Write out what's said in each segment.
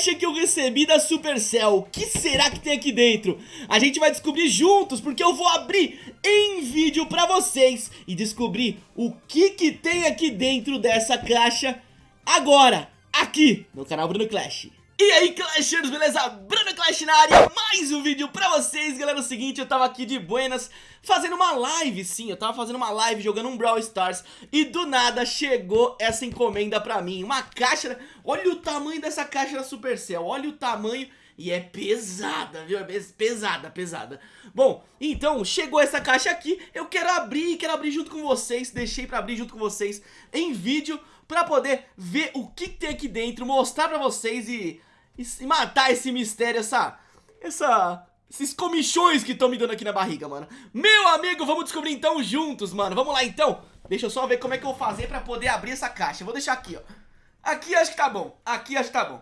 caixa que eu recebi da Supercell. O que será que tem aqui dentro? A gente vai descobrir juntos, porque eu vou abrir em vídeo pra vocês e descobrir o que que tem aqui dentro dessa caixa agora, aqui no canal Bruno Clash. E aí Clashers, beleza? Bruno Clash na área, mais um vídeo pra vocês, galera, é o seguinte, eu tava aqui de buenas fazendo uma live, sim, eu tava fazendo uma live jogando um Brawl Stars e do nada chegou essa encomenda pra mim, uma caixa, olha o tamanho dessa caixa da Supercell, olha o tamanho e é pesada, viu? É pesada, pesada. Bom, então, chegou essa caixa aqui, eu quero abrir, quero abrir junto com vocês, deixei pra abrir junto com vocês em vídeo pra poder ver o que tem aqui dentro, mostrar pra vocês e e matar esse mistério, essa... Essa... Esses comichões que estão me dando aqui na barriga, mano. Meu amigo, vamos descobrir então juntos, mano. Vamos lá então. Deixa eu só ver como é que eu vou fazer pra poder abrir essa caixa. Vou deixar aqui, ó. Aqui acho que tá bom. Aqui acho que tá bom.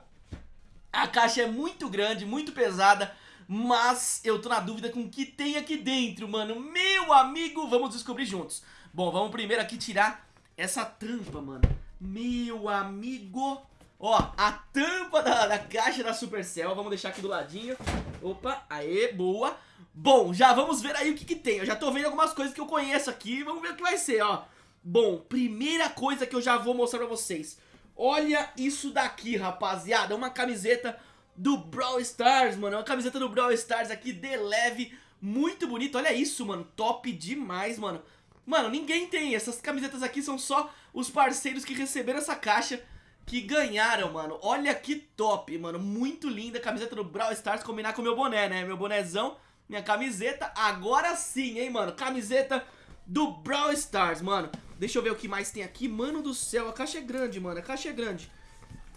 A caixa é muito grande, muito pesada Mas eu tô na dúvida com o que tem aqui dentro, mano. Meu amigo, vamos descobrir juntos. Bom, vamos primeiro aqui tirar essa tampa, mano. Meu amigo Ó, a tampa da, da caixa da Supercell, vamos deixar aqui do ladinho. Opa, aê, boa. Bom, já vamos ver aí o que que tem. Eu já tô vendo algumas coisas que eu conheço aqui, vamos ver o que vai ser, ó. Bom, primeira coisa que eu já vou mostrar pra vocês. Olha isso daqui, rapaziada, uma camiseta do Brawl Stars, mano. É uma camiseta do Brawl Stars aqui, de leve, muito bonita. Olha isso, mano, top demais, mano. Mano, ninguém tem, essas camisetas aqui são só os parceiros que receberam essa caixa que ganharam, mano. Olha que top, mano. Muito linda a camiseta do Brawl Stars combinar com o meu boné, né? Meu bonézão, minha camiseta. Agora sim, hein, mano. Camiseta do Brawl Stars, mano. Deixa eu ver o que mais tem aqui. Mano do céu, a caixa é grande, mano. A caixa é grande.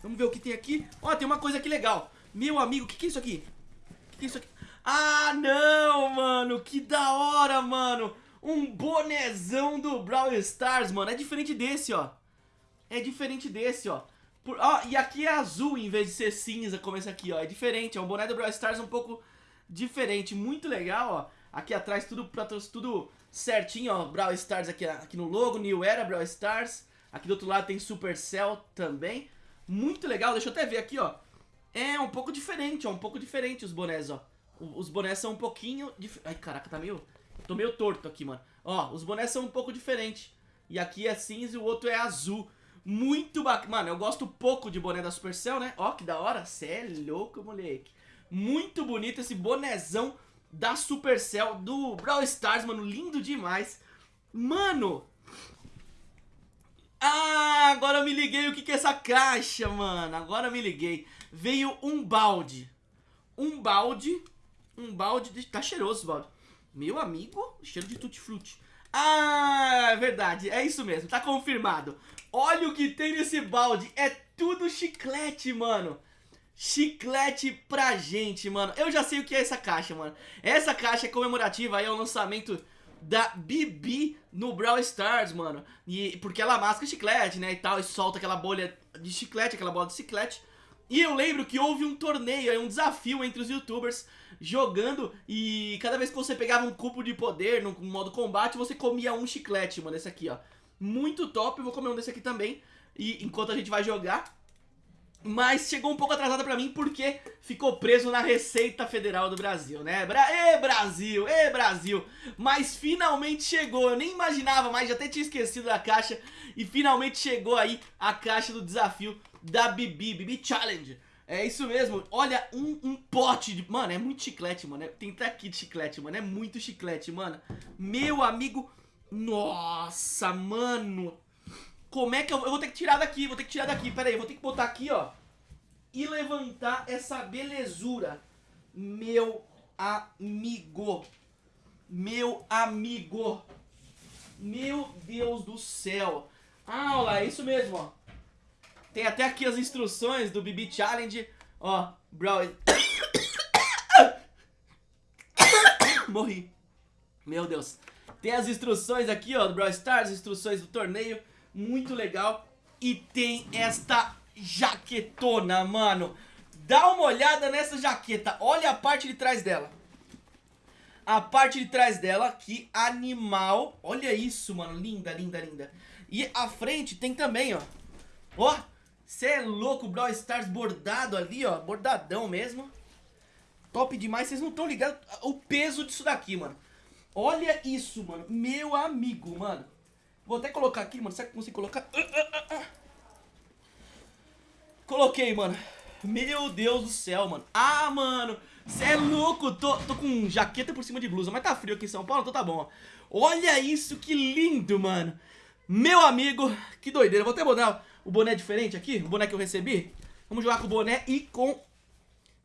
Vamos ver o que tem aqui. Ó, tem uma coisa aqui legal. Meu amigo, o que, que é isso aqui? O que, que é isso aqui? Ah, não, mano. Que da hora, mano. Um bonézão do Brawl Stars, mano. É diferente desse, ó. É diferente desse, ó. Por, ó, e aqui é azul em vez de ser cinza como esse aqui, ó. É diferente, é um boné do Brawl Stars um pouco diferente. Muito legal, ó. Aqui atrás tudo, tudo certinho, ó. Brawl Stars aqui, aqui no logo, New Era Brawl Stars. Aqui do outro lado tem Supercell também. Muito legal, deixa eu até ver aqui, ó. É um pouco diferente, ó. Um pouco diferente os bonés, ó. Os bonés são um pouquinho... Dif... Ai, caraca, tá meio... Tô meio torto aqui, mano. Ó, os bonés são um pouco diferentes. E aqui é cinza e o outro é azul. Muito bacana. Mano, eu gosto pouco de boné da Supercell, né? Ó, que da hora. Cê é louco, moleque. Muito bonito esse bonézão da Supercell, do Brawl Stars, mano. Lindo demais. Mano... Ah, agora eu me liguei o que, que é essa caixa, mano. Agora eu me liguei. Veio um balde. Um balde. Um balde. De... Tá cheiroso esse balde. Meu amigo, cheiro de tutti-frutti. Ah, é verdade, é isso mesmo, tá confirmado Olha o que tem nesse balde, é tudo chiclete, mano. Chiclete pra gente, mano. Eu já sei o que é essa caixa, mano. Essa caixa é comemorativa aí ao lançamento da Bibi no Brawl Stars, mano. E, Porque ela masca chiclete, né, e tal E solta aquela bolha de chiclete, aquela bola de chiclete. E eu lembro que houve um torneio, um desafio entre os youtubers jogando e cada vez que você pegava um cubo de poder no modo combate, você comia um chiclete, mano, esse aqui, ó. Muito top, vou comer um desse aqui também, e enquanto a gente vai jogar. Mas chegou um pouco atrasada pra mim porque ficou preso na Receita Federal do Brasil, né? Bra Ê, Brasil! Ê, Brasil! Mas finalmente chegou, eu nem imaginava mais, já até tinha esquecido da caixa. E finalmente chegou aí a caixa do desafio da Bibi, Bibi Challenge. É isso mesmo, olha, um, um pote de... Mano, é muito chiclete, mano, tem até aqui de chiclete, mano, é muito chiclete, mano. Meu amigo... Nossa, mano... Como é que eu... Eu vou ter que tirar daqui, vou ter que tirar daqui, pera aí, vou ter que botar aqui, ó. E levantar essa belezura. Meu amigo. Meu amigo. Meu Deus do céu. Ah, olha lá, é isso mesmo, ó. Tem até aqui as instruções do BB Challenge. Ó, Brawl... Morri. Meu Deus. Tem as instruções aqui, ó, do Brawl Stars, instruções do torneio. Muito legal. E tem esta jaquetona, mano. Dá uma olhada nessa jaqueta. Olha a parte de trás dela. A parte de trás dela, que animal. Olha isso, mano. Linda, linda, linda. E a frente tem também, ó. Ó, Você é louco, Brawl Stars bordado ali, ó. Bordadão mesmo. Top demais. Vocês não estão ligados o peso disso daqui, mano. Olha isso, mano. Meu amigo, mano. Vou até colocar aqui, mano. Será que eu consigo colocar? Uh, uh, uh, Coloquei, mano. Meu Deus do céu, mano. Ah, mano. Você é louco. Tô, tô com jaqueta por cima de blusa. Mas tá frio aqui em São Paulo, então tá bom. Olha isso, que lindo, mano. Meu amigo, que doideira. Vou até botar o boné diferente aqui. O boné que eu recebi. Vamos jogar com o boné e com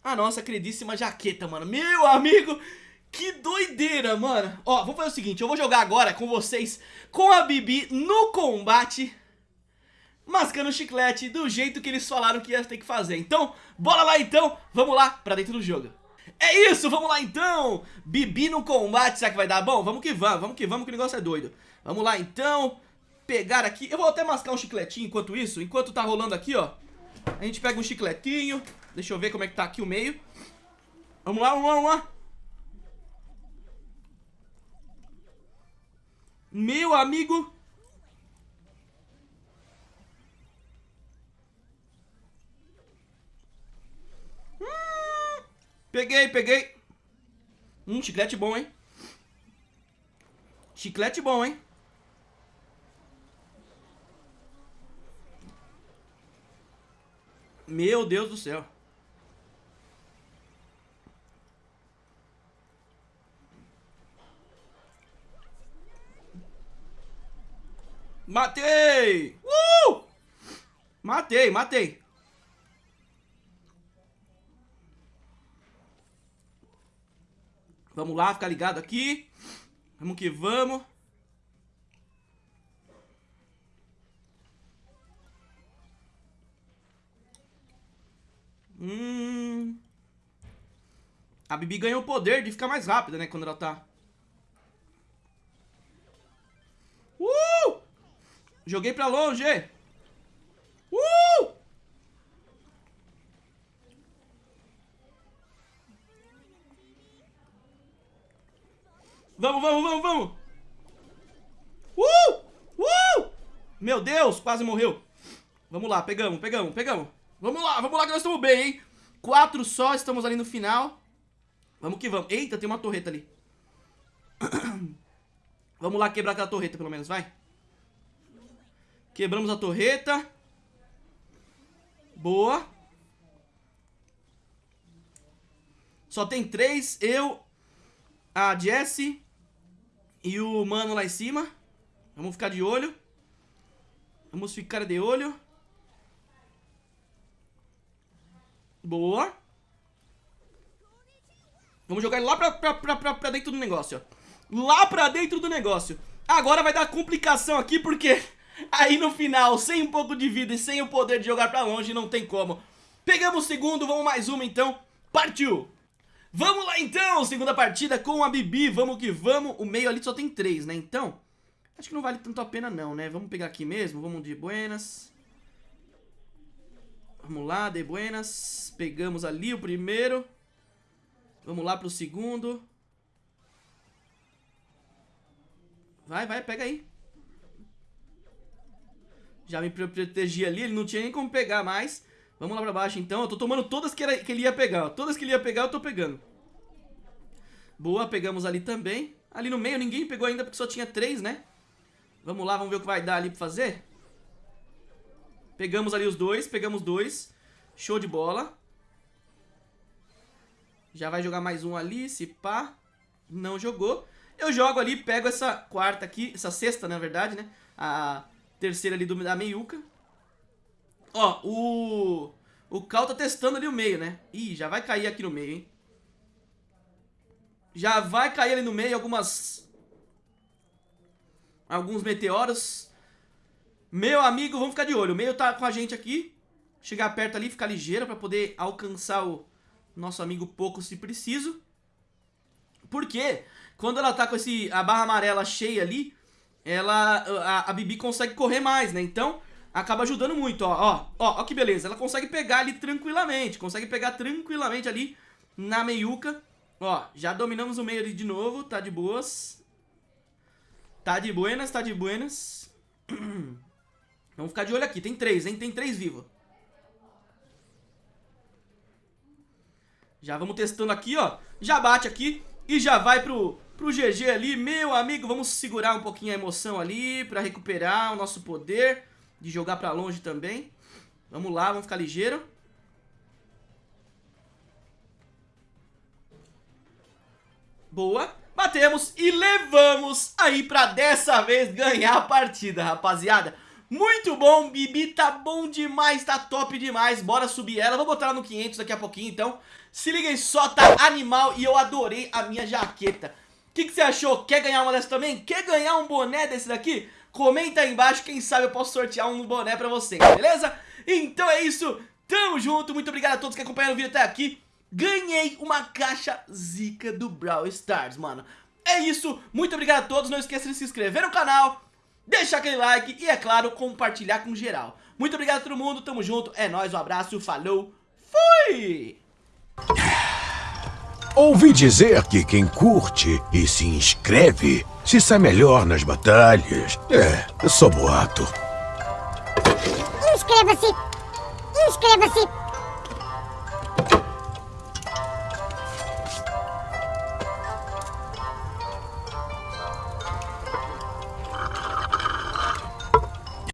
a nossa queridíssima jaqueta, mano. Meu amigo, que doideira, mano. Ó, vamos fazer o seguinte. Eu vou jogar agora com vocês, com a Bibi no combate mascando chiclete do jeito que eles falaram que ia ter que fazer. Então, bora lá então, vamos lá pra dentro do jogo. É isso, vamos lá então! Bibi no combate, será que vai dar bom? Vamos que vamos, vamos que vamos que o negócio é doido. Vamos lá então, pegar aqui, eu vou até mascar um chicletinho enquanto isso, enquanto tá rolando aqui, ó. A gente pega um chicletinho, deixa eu ver como é que tá aqui o meio. Vamos lá, vamos lá, vamos lá. Meu amigo, Peguei, peguei. Hum, chiclete bom, hein? Chiclete bom, hein? Meu Deus do céu. Matei! Uh! Matei, matei. Vamos lá, ficar ligado aqui. Vamos que vamos. Hum. A Bibi ganhou o poder de ficar mais rápida, né? Quando ela tá... Joguei pra longe! Uh! Vamos, vamos, vamos, vamos. Uh! Uh! Meu Deus, quase morreu. Vamos lá, pegamos, pegamos, pegamos. Vamos lá, vamos lá que nós estamos bem, hein? Quatro só, estamos ali no final. Vamos que vamos. Eita, tem uma torreta ali. vamos lá quebrar aquela torreta, pelo menos, vai. Quebramos a torreta. Boa. Só tem três, eu, a Jessie e o mano lá em cima. Vamos ficar de olho. Vamos ficar de olho. Boa. Vamos jogar ele lá pra, pra, pra, pra, pra dentro do negócio, ó. Lá pra dentro do negócio. Agora vai dar complicação aqui, porque aí no final, sem um pouco de vida e sem o poder de jogar pra longe, não tem como. Pegamos o segundo, vamos mais uma então. Partiu! Vamos lá então, segunda partida com a Bibi, vamos que vamos. O meio ali só tem três, né? Então, acho que não vale tanto a pena não, né? Vamos pegar aqui mesmo, vamos de buenas. Vamos lá, de buenas. Pegamos ali o primeiro. Vamos lá pro segundo. Vai, vai, pega aí. Já me protegi ali, ele não tinha nem como pegar mais. Vamos lá pra baixo então. Eu tô tomando todas que, era, que ele ia pegar. Ó. Todas que ele ia pegar eu tô pegando. Boa, pegamos ali também. Ali no meio ninguém pegou ainda porque só tinha três, né? Vamos lá, vamos ver o que vai dar ali pra fazer. Pegamos ali os dois, pegamos dois. Show de bola. Já vai jogar mais um ali, se pá. Não jogou. Eu jogo ali, pego essa quarta aqui, essa sexta, na verdade, né? A terceira ali do, da meiuca. Ó, o... O Cal tá testando ali o meio, né? Ih, já vai cair aqui no meio, hein? Já vai cair ali no meio algumas... Alguns meteoros. Meu amigo, vamos ficar de olho. O meio tá com a gente aqui. Chegar perto ali, ficar ligeiro pra poder alcançar o nosso amigo pouco se preciso. Porque quando ela tá com esse, a barra amarela cheia ali, ela a, a, Bibi consegue correr mais, né? Então, acaba ajudando muito, ó, ó, ó, ó que beleza. Ela consegue pegar ali tranquilamente, consegue pegar tranquilamente ali na meiuca. Ó, já dominamos o meio ali de novo, tá de boas. Tá de buenas, tá de buenas. Vamos ficar de olho aqui, tem três, hein? Tem três vivos. Já vamos testando aqui, ó. Já bate aqui e já vai pro pro GG ali. Meu amigo, vamos segurar um pouquinho a emoção ali pra recuperar o nosso poder de jogar pra longe também. Vamos lá, vamos ficar ligeiro. Boa. Batemos e levamos aí pra dessa vez ganhar a partida, rapaziada. Muito bom, Bibi tá bom demais, tá top demais Bora subir ela, vou botar ela no 500 daqui a pouquinho então Se liga aí só, tá animal e eu adorei a minha jaqueta que, que você achou? Quer ganhar uma dessa também? Quer ganhar um boné desse daqui? Comenta aí embaixo, quem sabe eu posso sortear um boné pra você, beleza? Então é isso, tamo junto, muito obrigado a todos que acompanharam o vídeo até aqui Ganhei uma caixa zica do Brawl Stars, mano É isso, muito obrigado a todos, não esqueça de se inscrever no canal deixar aquele like e, é claro, compartilhar com geral. Muito obrigado a todo mundo, tamo junto, é nóis, um abraço, falou, fui! Ouvi dizer que quem curte e se inscreve se sai melhor nas batalhas. É, só boato. Inscreva-se! Inscreva-se!